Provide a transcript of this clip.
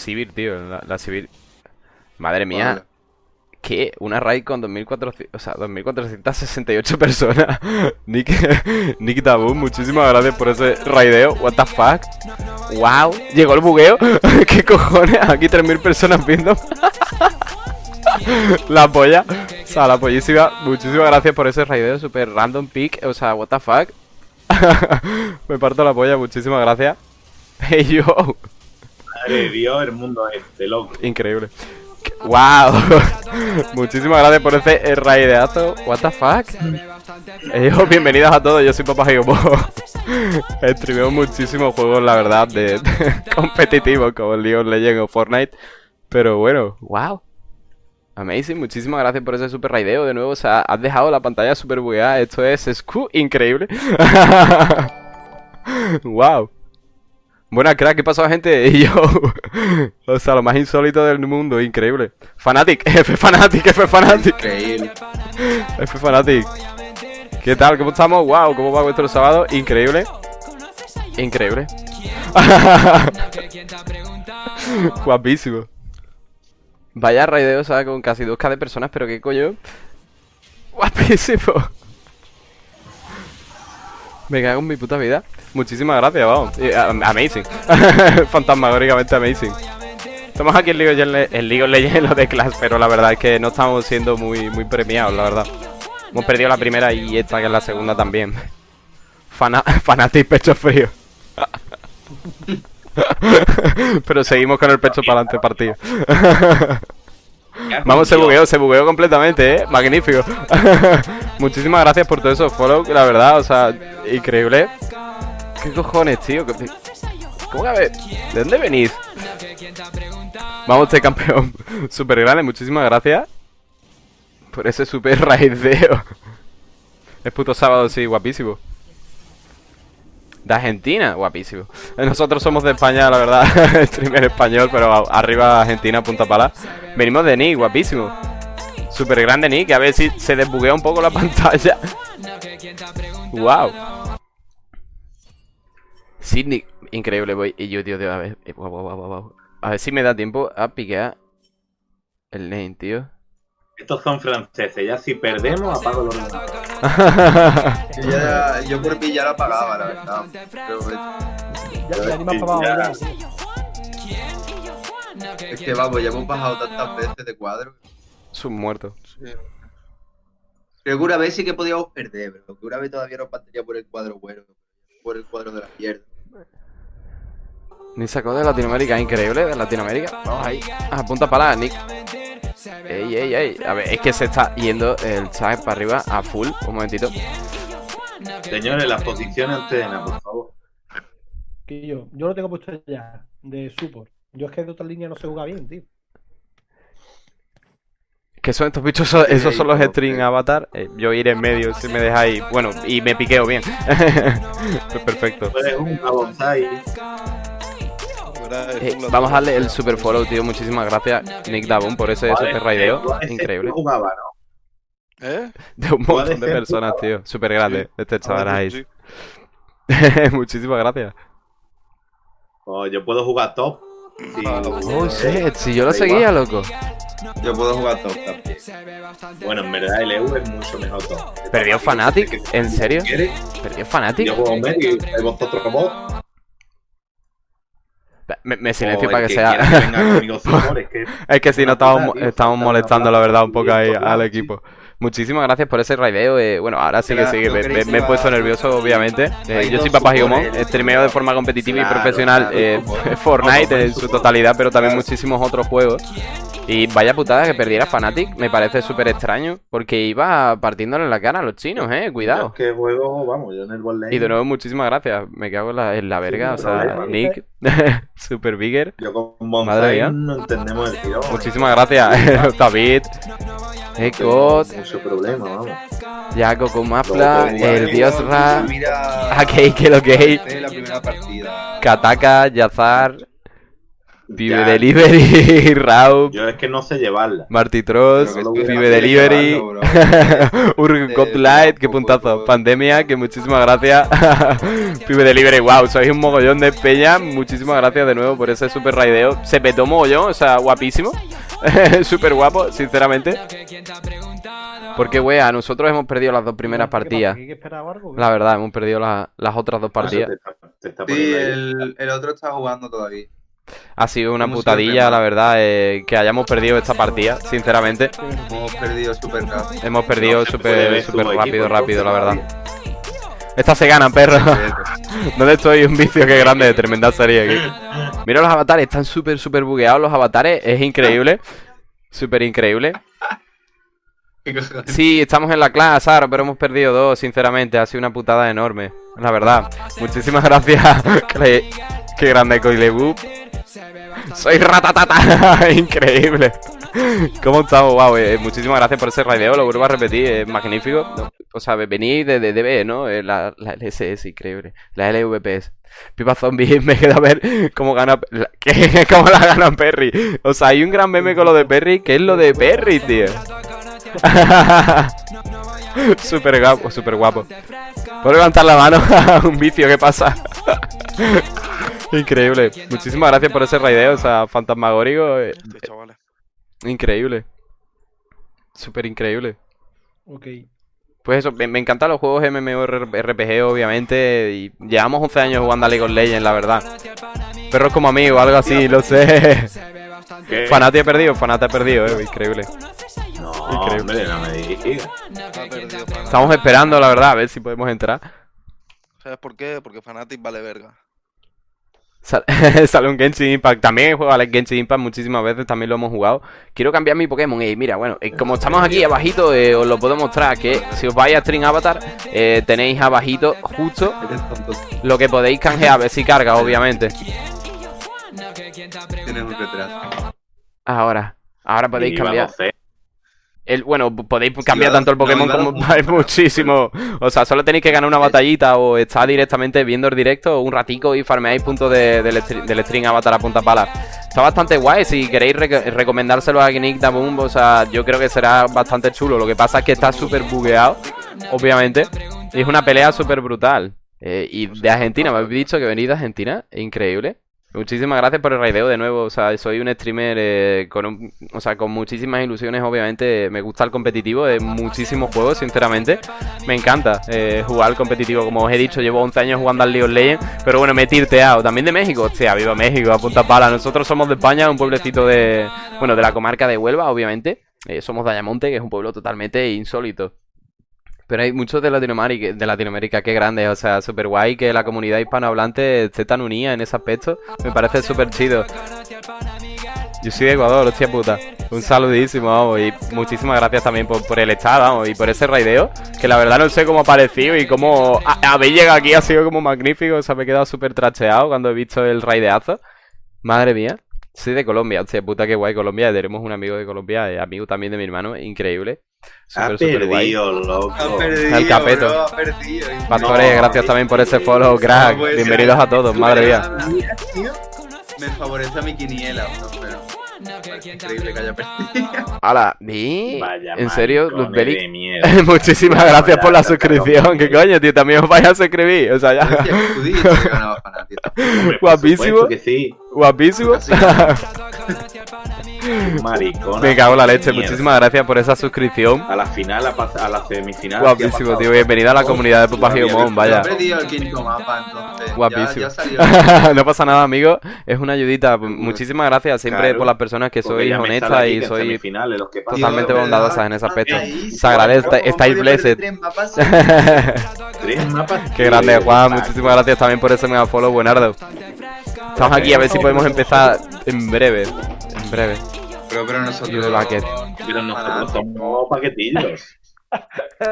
Sivir, tío. La, la Sivir. Madre mía. Vale. ¿Qué? Una raid con 2400, o sea, 2468 personas. Nick, Nick Tabú, muchísimas gracias por ese raideo. What the fuck? Wow, llegó el bugueo. ¿Qué cojones? Aquí 3000 personas viendo. la polla. O sea, la pollísima. Muchísimas gracias por ese raideo super random pick. O sea, what the fuck. Me parto la polla, muchísimas gracias. Hey yo. De Dios, el mundo este, loco. Increíble. ¡Wow! Muchísimas gracias por ese raideazo. ¿What the fuck? Eh, bienvenidos a todos, yo soy Papá Gigomo. Streameo muchísimos juegos, la verdad, de competitivos como League of Legends o Fortnite. Pero bueno, wow. Amazing, muchísimas gracias por ese super raideo de nuevo. O sea, has dejado la pantalla super bugueada. Esto es Sku, increíble. wow. Buena crack, ¿qué pasó gente? Y yo, o sea, lo más insólito del mundo, increíble. Fanatic, F Fanatic, F Fanatic, Increíble. F Fanatic. ¿Qué tal? ¿Cómo estamos? Wow, ¿cómo va vuestro sábado? Increíble. Increíble. Guapísimo. Vaya raideo, o sea, con casi 2k de personas, pero qué coño. Guapísimo. Me cago en mi puta vida. Muchísimas gracias, vamos. Am- amazing. Fantasmagóricamente amazing. Estamos aquí en League of Legends, en League Legends en lo de Clash, pero la verdad es que no estamos siendo muy, muy premiados, la verdad. Hemos perdido la primera y esta que es la segunda también. Fana Fanatic pecho frío. pero seguimos con el pecho para adelante partido. Vamos, se bugueó, se bugueó completamente, eh. Magnífico. Muchísimas gracias por todo eso, follow, la verdad, o sea, increíble. ¿Qué cojones, tío? ¿Qué- ¿Cómo que a ver? ¿De dónde venís? Vamos, este campeón. Super grande, muchísimas gracias. Por ese super raideo. Es puto sábado, sí, guapísimo. De Argentina, guapísimo. Nosotros somos de España, la verdad. Streamer español, pero arriba Argentina, punta pala. Venimos de Nick, guapísimo. Super grande Nick, a ver si se desbuguea un poco la pantalla. Wow. Sydney, increíble, voy. Y yo, tío, tío, a ver. guau, guau, guau. A ver si me da tiempo a piquear el lane, tío. Estos son franceses, ya si perdemos apago los Yo, ya, yo por mí ya lo pagaba, la verdad. Pero Ya, ya ni pagado tío. es que vamos, ya hemos bajado tantas veces de cuadro. Es un muerto. Creo que una vez sí que podíamos perder, pero que una vez todavía nos faltaría por el cuadro bueno. Por el cuadro de la mierda. Ni sacó de Latinoamérica, increíble, de Latinoamérica. Vamos ahí. Ah, punta para Nick. Ey, ey, ey. A ver, es que se está yendo el chat para arriba a full. Un momentito. Señores, las posiciones antena, por favor. Que yo, yo lo tengo puesto ya, de support. Yo es que de otra línea no se juega bien, tío. ¿Qué son estos bichos? Esos son los string avatar. Eh, yo iré en medio si me dejáis. Bueno, y me piqueo bien. pues perfecto. Un bonsai. Eh, vamos a darle el super follow, tío. Muchísimas gracias, Nick Dabun, por ese Vale, super raideo. eh, Increíble. jugaba, ¿no? ¿Eh? De un montón de personas, tío. Super grande. Este chaval Ah, ahí. sí. Muchísimas gracias. O yo puedo jugar top. Sí. Oh, shit. Si yo lo seguía, loco. Yo puedo jugar top también. Bueno, en verdad el EU es mucho mejor top. ¿Perdió Fnatic? ¿En serio? ¿Perdió Fnatic? Yo juego medio y vosotros vos. Me, me silencio para que sea. venga conmigo Zumor, es que Es que si no estamos, tío, molestando, la verdad, un poco ahí al equipo. Muchísimas gracias por ese raideo. eh, bueno, ahora sí que sí, que ¿no me, queréis me- me he puesto nervioso, obviamente. Eh, yo soy Papá Gigomón, supporters. streameo de forma competitiva y profesional eh. Fortnite en su totalidad, pero también muchísimos otros juegos. Y vaya putada que perdiera Fnatic, me parece súper extraño, porque iba partiéndole la cara a los chinos, eh, cuidado. es que juego, vamos, yo en el bot lane. Y de nuevo, muchísimas gracias. Me cago en la, en la verga, o sea, problema. Nick, super bigger. Yo con Madre mía. No entendemos el tío. Muchísimas gracias, David. Ecot, Mucho problema, vamos. Yaco con te el dios Ra. Akei que lo que partida. Kataka, Yazar. Pibe Ya, Delivery, Raup, Yo es que no sé llevarla. Marty Tross, quiere Delivery. Urgot Light, qué puntazo. Pandemia, que muchísimas gracias. Pibe Delivery, wow, sois un mogollón de peña. Muchísimas gracias de nuevo por ese super raideo. Se petó mogollón, o sea, guapísimo. super guapo, sinceramente. Porque, wea, nosotros hemos perdido las dos primeras partidas. La verdad, hemos perdido la- las otras dos partidas. Te está Sí, el, el otro está jugando todavía. Ha sido una putadilla, la verdad, eh, que hayamos perdido esta partida, sinceramente. Hemos perdido súper rápido. Hemos perdido súper rápido, rápido, la verdad. nadie. Esta se gana, perro. ¿Dónde estoy? Un vicio que grande, tremenda serie aquí. Mira los avatares, están súper, súper bugueados los avatares, es increíble. Súper increíble. Sí, estamos en la clase, Aro, pero hemos perdido dos, sinceramente. Ha sido una putada enorme, la verdad. Muchísimas gracias. Qué grande Coilebu. Soy ratatata. Increíble. ¿Cómo estamos? Wow, eh, muchísimas gracias por ese raideo, lo vuelvo a repetir, es magnífico. O sea, venís de, DB, ¿no? Eh, La, la LSS, increíble. La LVPS. Pipa Zombie, me queda ver cómo gana. ¿Cómo la gana Perry? O sea, hay un gran meme con lo de Perry, que es lo de Perry, tío. super guapo, super guapo. ¿Puedo levantar la mano? un vicio, ¿qué pasa? Increíble. Muchísimas gracias por ese raideo, o sea, fantasmagórico. eh, chavales. Increíble. Súper increíble. Ok. Pues eso, me, me encantan los juegos MMORPG, obviamente. Y llevamos 11 años jugando a League of Legends, la verdad. Perros como amigos, algo así, lo sé. ¿Qué? Fanati he perdido, Fanati he perdido, eh, increíble. No, Increíble. hombre, no me. Ha. Estamos esperando, la verdad, a ver si podemos entrar. ¿Sabes por qué? Porque Fnatic vale verga. Sal- Sale un Genshin Impact. También he jugado al Genshin Impact muchísimas veces, también lo hemos jugado. Quiero cambiar mi Pokémon. Y mira, bueno, eh, como estamos aquí abajito, eh, os lo puedo mostrar que si os vais a String Avatar, eh, tenéis abajito justo lo que podéis canjear, a ver si carga, obviamente. Tienes un retraso. Ahora, ahora podéis cambiar. 12. El, bueno, podéis cambiar tanto el Pokémon como hay muchísimo. O sea, solo tenéis que ganar una batallita o estar directamente viendo el directo un ratico y farmeáis puntos de- del, del string avatar a punta pala. Está bastante guay, si queréis rec- recomendárselo a Gnick Boom, o sea, yo creo que será bastante chulo. Lo que pasa es que está súper bugueado, obviamente. Y es una pelea súper brutal. Eh, y de Argentina, me habéis dicho que venís de Argentina, increíble. Muchísimas gracias por el raideo de nuevo. O sea, soy un streamer eh, con, un- o sea, con muchísimas ilusiones, obviamente. Me gusta el competitivo de muchísimos juegos, sinceramente. Me encanta eh, jugar al competitivo. Como os he dicho, llevo 11 años jugando al League of Legends. Pero bueno, me he tirteado. También de México. Hostia, viva México, a punta pala. Nosotros somos de España, un pueblecito de. Bueno, de la comarca de Huelva, obviamente. Eh, somos de Ayamonte, que es un pueblo totalmente insólito. Pero hay muchos de Latinoamérica, de Latinoamérica, qué grande, o sea, súper guay que la comunidad hispanohablante esté tan unida en ese aspecto. Me parece súper chido. Yo soy de Ecuador, hostia puta. Un saludísimo, vamos, y muchísimas gracias también por, por el estar, vamos, y por ese raideo, que la verdad no sé cómo ha parecido y cómo habéis llegado aquí ha sido como magnífico, o sea, me he quedado súper tracheado cuando he visto el raideazo. Madre mía. Soy de Colombia, hostia puta, qué guay Colombia. Tenemos un amigo de Colombia, amigo también de mi hermano, increíble. Ha Súper, súper guay. perdido, loco. Ha perdido, El capeto. bro, ha perdido. Pastores, No, gracias también por ese follow, crack. No puede ser. Bienvenidos a todos, madre mía. Me favorece a mi quiniela, bro, pero. parece Increíble que haya perdido. Hola, ¿vi? Vaya ¿En serio, Luzbeli? de mierda. Muchísimas gracias por la suscripción. ¿Qué coño, tío? También os vais a suscribir. O sea, ya. Que que Guapísimo. que. Guapísimo. Así. Maricón. Me cago en la leche. Mierda. Muchísimas gracias por esa suscripción. A la final, a, la semifinal. Guapísimo, ¿qué ha tío. Bienvenida a la Oh, comunidad de Giomón, no- vaya. He perdido el quinto mapa, entonces. Guapísimo. Ya, ya salió. no pasa nada, amigo. Es una ayudita. Muchísimas gracias siempre Claro. por las personas que sois honestas y sois totalmente bondadosas en ese aspecto. Se agradece, ¿cómo estáis blessed. tres mapas? Qué grande, Juan. Muchísimas gracias también por ese mega follow, buenardo. Estamos aquí a ver si podemos empezar en breve. En breve. Pero, pero nosotros. Pero nosotros somos paquetillos.